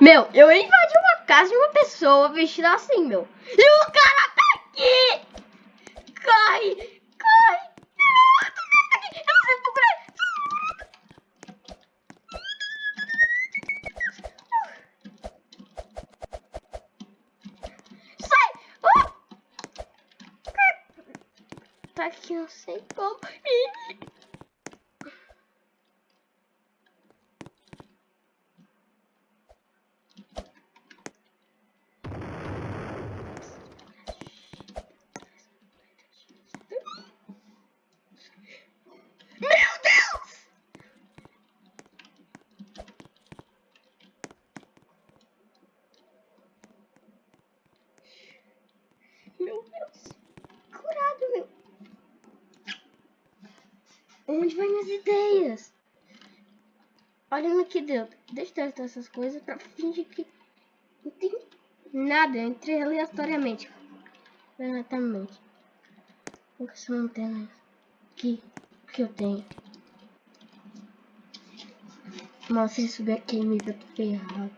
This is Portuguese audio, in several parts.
Meu, eu invadi uma casa de uma pessoa vestida assim, meu. E o cara tá aqui! Corre! Corre! Não! Sai! Ah! Tá aqui, eu sei como. Meu Deus! Meu Deus! Curado, meu! Onde vai minhas ideias? Olha no que deu. Deixa eu testar essas coisas pra fingir que não tem nada. Eu entrei aleatoriamente. Aleatoriamente. Vou essa lanterna aqui que eu tenho. Nossa, se subir aqui, me tô ferrado.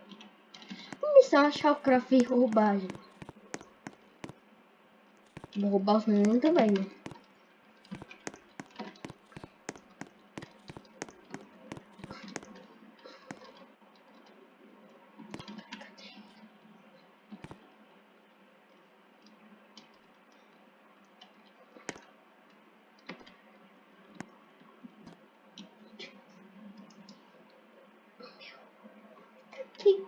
Missão achar o craft e roubar, gente. Vou roubar os meninos também, né? Aqui.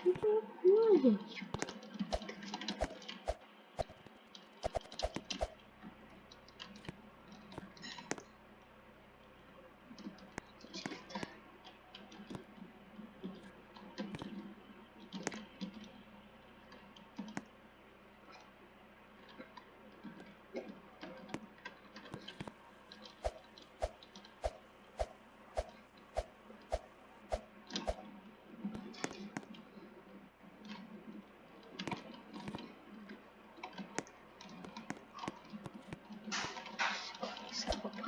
Que loucura, gente.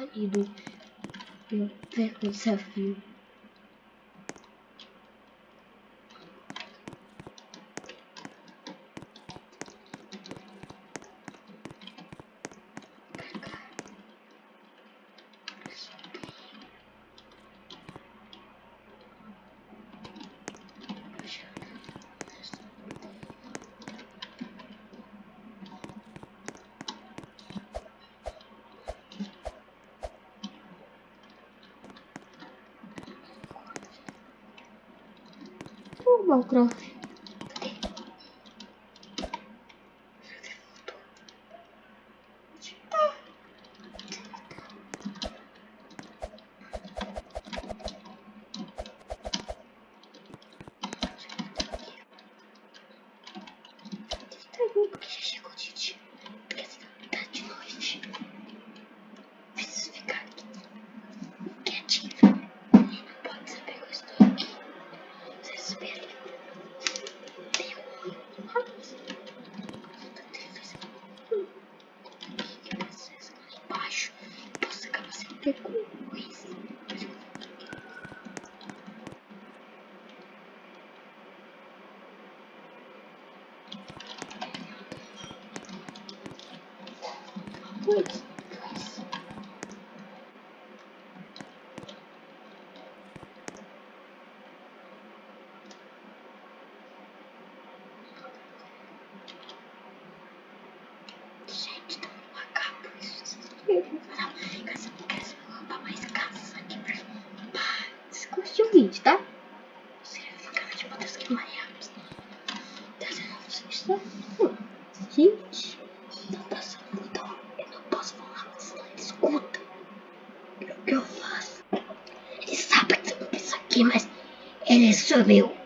Estava pálido. Eu perco o Minecraft. Eu penso aqui, mas ele sumiu. Não tem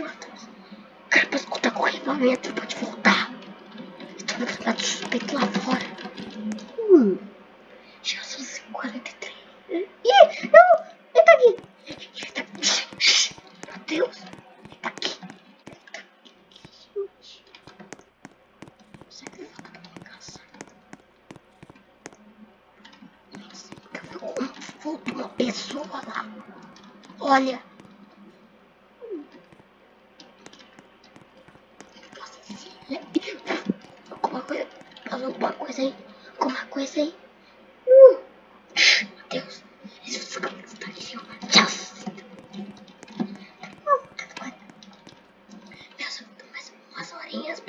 Matheus. Cara, pra escutar com o equipamento, pode voltar. Estou no campeonato suspeito lá fora. Hum. Já são 43. Ih, não! Ele tá aqui! Ele tá aqui! Meu Deus! Ele tá aqui! Ele tá aqui! Será que ele volta pra minha casa? Nossa, eu vi voltou uma pessoa lá. Olha! Alguma coisa. Passou alguma coisa aí. Alguma coisa aí. Uh. Meu Deus. Esse funciona está ali, ó. Tchau. Meus, mais umas horinhas.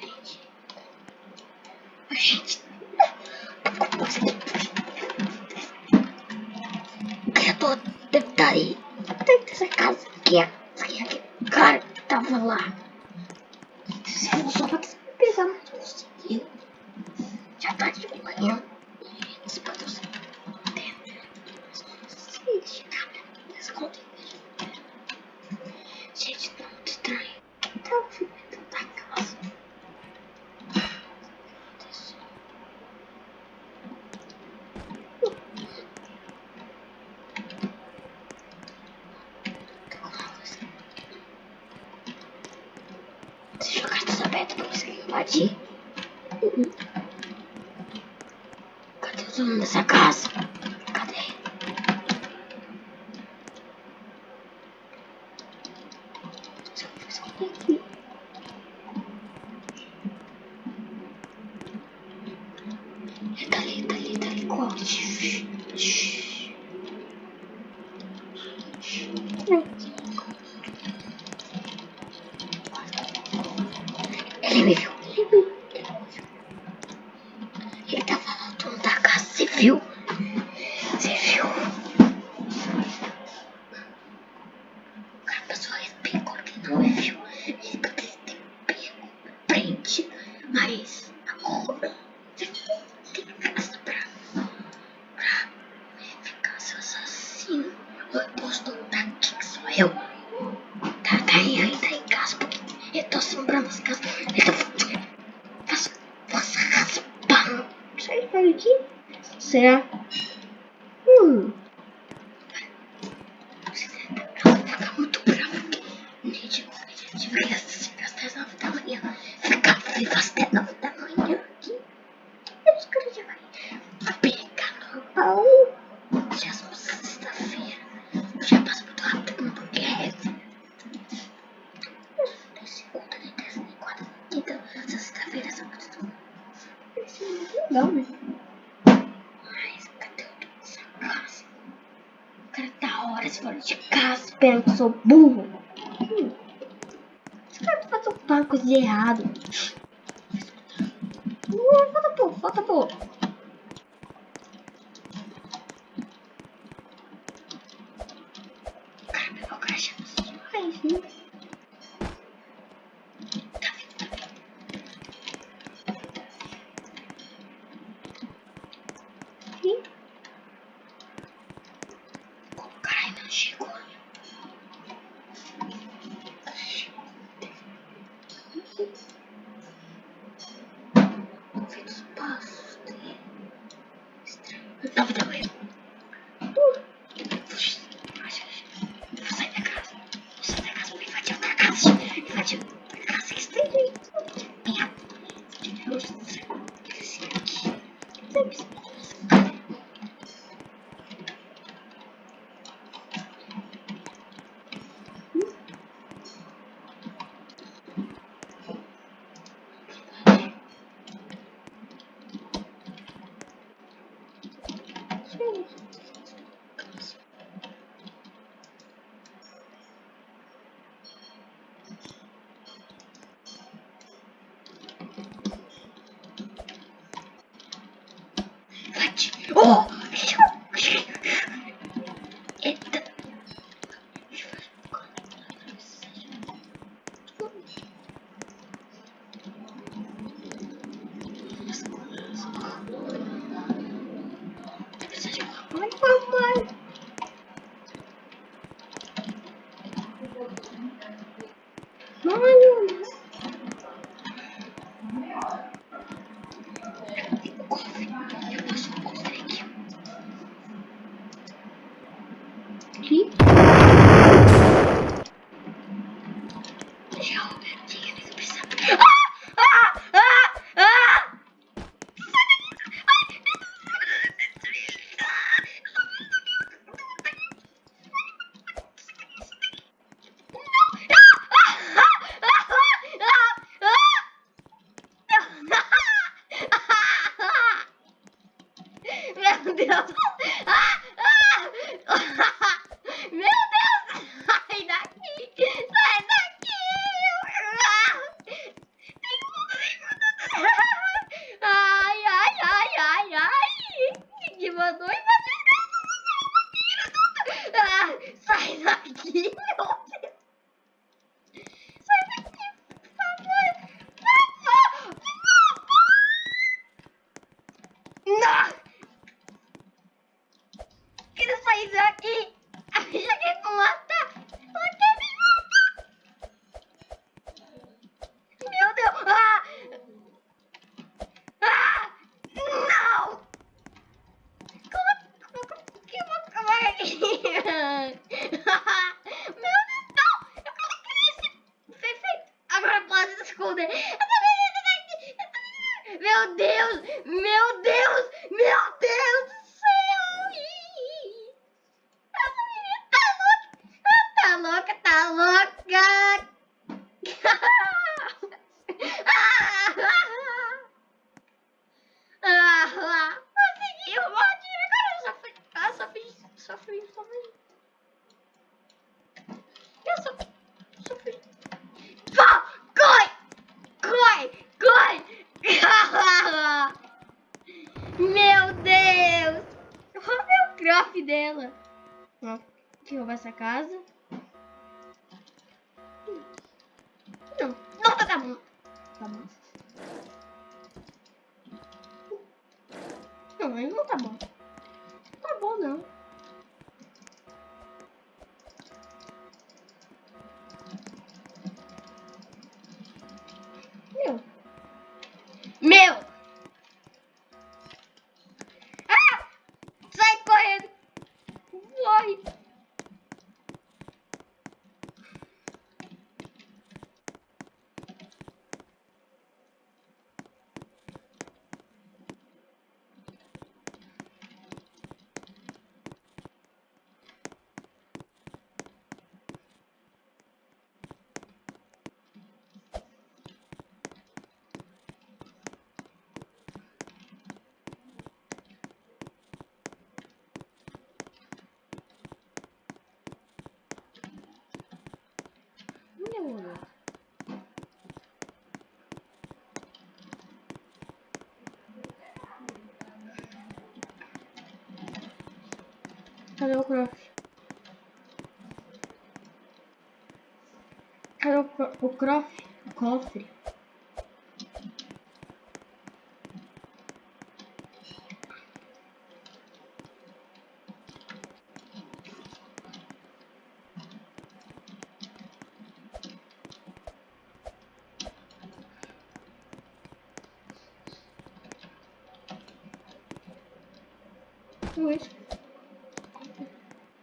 Gente. Gente. O criador deve estar aí. Deve ter essa casa aqui. Essa aqui, aqui. Cara, tava lá. Se eu só pra pesar, mas conseguiu. Eu jogar tudo aberto pra viu? Você viu? O cara passou respingou que ele não me viu. Ele poderia ter pego, prende, mas agora você tem casa pra, pra ficar seu. Eu posso notar aqui que sou eu. Tá, tá aí, ainda em casa, porque eu tô assombrando as. Eu tô faço, faço raspando. Sai daqui. Será? Hum. Fora de casa que eu sou burro. Hum. Esse cara tá fazendo alguma coisa de errado. Uh, falta pouco, falta pouco. Cara o crachá demais, né? Tá tá. O cara ainda tá bom. Não, aí não tá bom. Tá bom, não. 他都哭了，他都哭，哭啦，哭啦。Pois.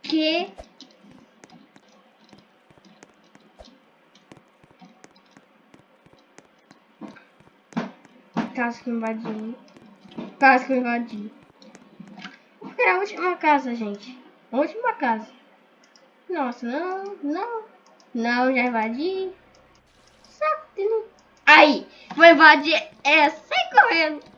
Que. Casa que invadiu. Casa que invadiu. Vou criar é a última casa, gente. A última casa. Nossa, não, não. Não, já invadi. Saco. Aí, vou invadir essa sem correndo.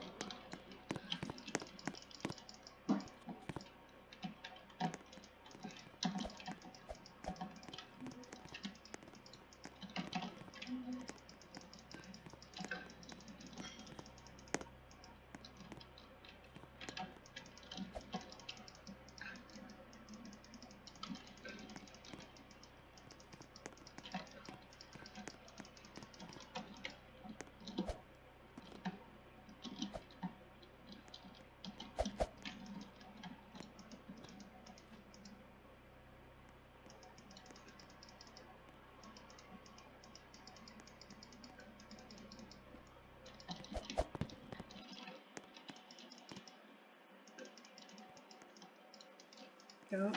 Então.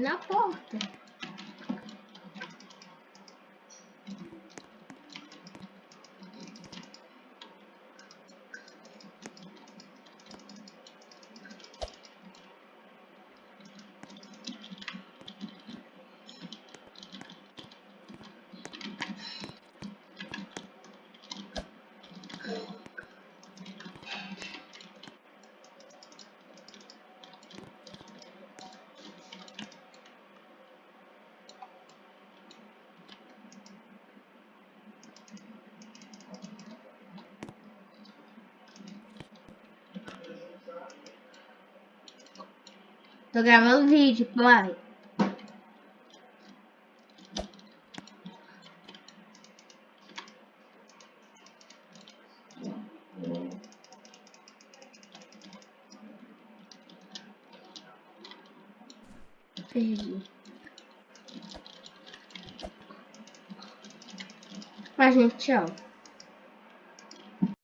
Na porta. Tô gravando vídeo, pai. Perdi. Mas, gente, tchau.